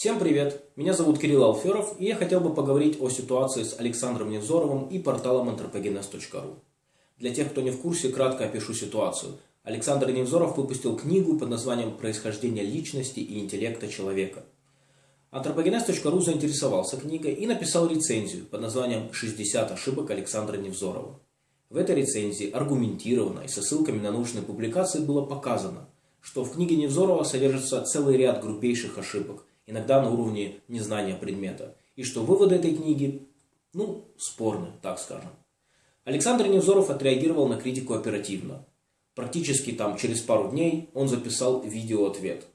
Всем привет! Меня зовут Кирилл Алферов, и я хотел бы поговорить о ситуации с Александром Невзоровым и порталом anthropogenes.ru. Для тех, кто не в курсе, кратко опишу ситуацию. Александр Невзоров выпустил книгу под названием «Происхождение личности и интеллекта человека». Anthropogenes.ru заинтересовался книгой и написал рецензию под названием «60 ошибок Александра Невзорова». В этой рецензии аргументированно и со ссылками на научные публикации было показано, что в книге Невзорова содержится целый ряд грубейших ошибок, иногда на уровне незнания предмета, и что выводы этой книги, ну, спорны, так скажем. Александр Невзоров отреагировал на критику оперативно. Практически там через пару дней он записал видеоответ.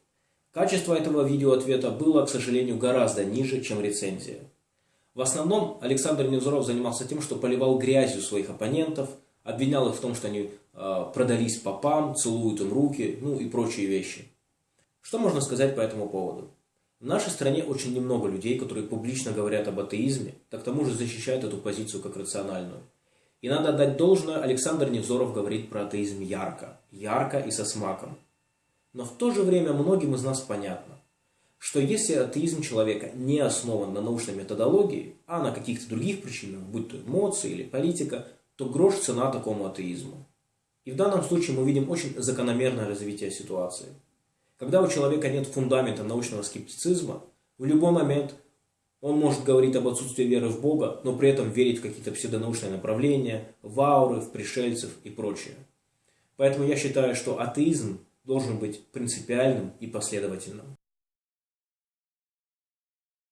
Качество этого видеоответа было, к сожалению, гораздо ниже, чем рецензия. В основном Александр Невзоров занимался тем, что поливал грязью своих оппонентов, обвинял их в том, что они э, продались попам, целуют им руки, ну и прочие вещи. Что можно сказать по этому поводу? В нашей стране очень немного людей, которые публично говорят об атеизме, так к тому же защищают эту позицию как рациональную. И надо отдать должное, Александр Невзоров говорит про атеизм ярко, ярко и со смаком. Но в то же время многим из нас понятно, что если атеизм человека не основан на научной методологии, а на каких-то других причинах, будь то эмоции или политика, то грош цена такому атеизму. И в данном случае мы видим очень закономерное развитие ситуации. Когда у человека нет фундамента научного скептицизма, в любой момент он может говорить об отсутствии веры в Бога, но при этом верить в какие-то псевдонаучные направления, в ауры, в пришельцев и прочее. Поэтому я считаю, что атеизм должен быть принципиальным и последовательным.